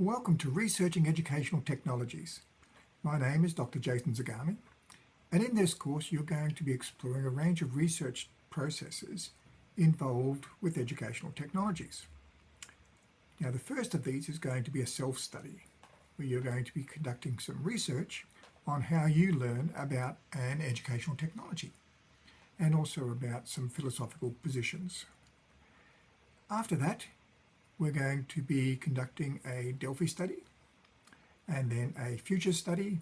Welcome to Researching Educational Technologies. My name is Dr. Jason Zagami, and in this course you're going to be exploring a range of research processes involved with educational technologies. Now the first of these is going to be a self-study, where you're going to be conducting some research on how you learn about an educational technology, and also about some philosophical positions. After that, we're going to be conducting a Delphi study and then a future study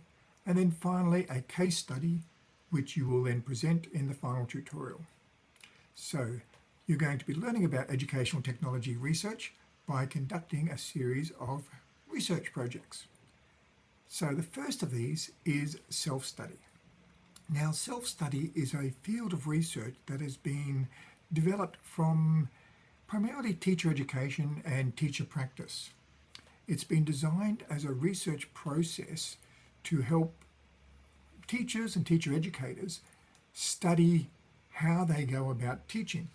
and then finally a case study which you will then present in the final tutorial. So you're going to be learning about educational technology research by conducting a series of research projects. So the first of these is self-study. Now self-study is a field of research that has been developed from primarily teacher education and teacher practice. It's been designed as a research process to help teachers and teacher educators study how they go about teaching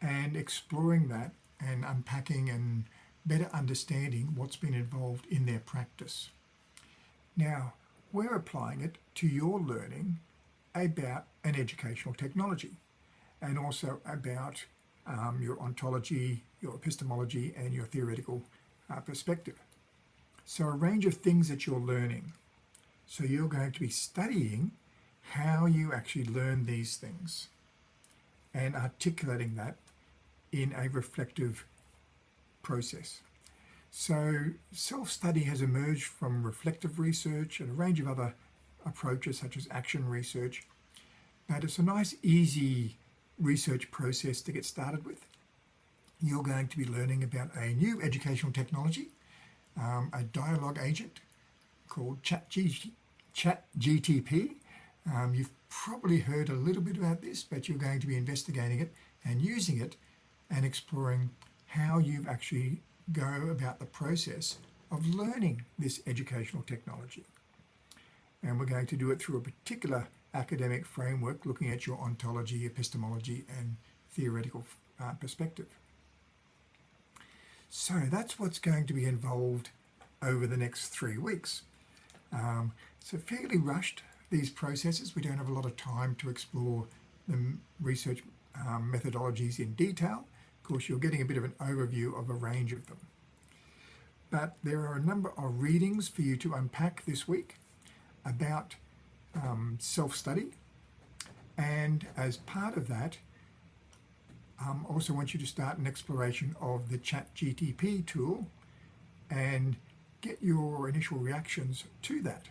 and exploring that and unpacking and better understanding what's been involved in their practice. Now, we're applying it to your learning about an educational technology and also about um, your ontology, your epistemology, and your theoretical uh, perspective. So a range of things that you're learning. So you're going to be studying how you actually learn these things and articulating that in a reflective process. So self-study has emerged from reflective research and a range of other approaches such as action research. But it's a nice, easy research process to get started with. You're going to be learning about a new educational technology, um, a dialogue agent called ChatGPT. Um, you've probably heard a little bit about this, but you're going to be investigating it and using it and exploring how you actually go about the process of learning this educational technology. And we're going to do it through a particular academic framework looking at your ontology, epistemology and theoretical uh, perspective. So that's what's going to be involved over the next three weeks. Um, so fairly rushed, these processes. We don't have a lot of time to explore the research um, methodologies in detail. Of course, you're getting a bit of an overview of a range of them. But there are a number of readings for you to unpack this week about um, self-study. And as part of that, um, also want you to start an exploration of the ChatGPT tool and get your initial reactions to that.